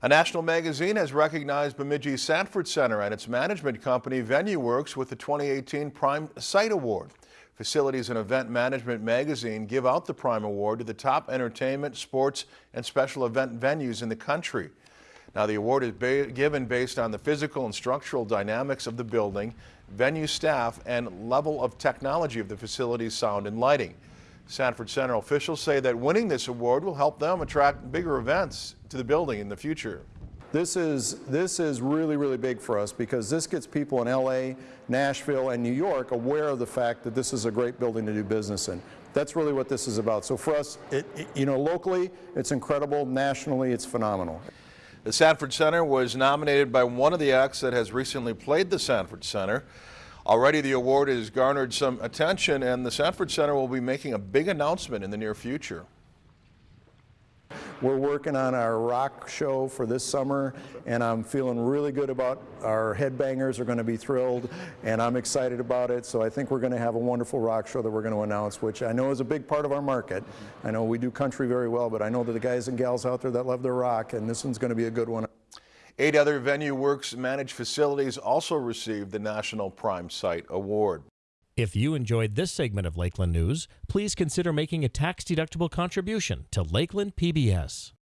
A national magazine has recognized Bemidji Sanford Center and its management company VenueWorks with the 2018 Prime Site Award. Facilities and Event Management magazine give out the Prime Award to the top entertainment, sports, and special event venues in the country. Now the award is ba given based on the physical and structural dynamics of the building, venue staff, and level of technology of the facility's sound and lighting. Sanford Center officials say that winning this award will help them attract bigger events to the building in the future. This is, this is really, really big for us because this gets people in LA, Nashville, and New York aware of the fact that this is a great building to do business in. That's really what this is about. So for us, it, it, you know, locally, it's incredible. Nationally, it's phenomenal. The Sanford Center was nominated by one of the acts that has recently played the Sanford Center. Already the award has garnered some attention and the Sanford Center will be making a big announcement in the near future. We're working on our rock show for this summer and I'm feeling really good about our headbangers are going to be thrilled and I'm excited about it so I think we're going to have a wonderful rock show that we're going to announce which I know is a big part of our market. I know we do country very well but I know that the guys and gals out there that love their rock and this one's going to be a good one. Eight other VenueWorks managed facilities also received the National Prime Site Award. If you enjoyed this segment of Lakeland News, please consider making a tax-deductible contribution to Lakeland PBS.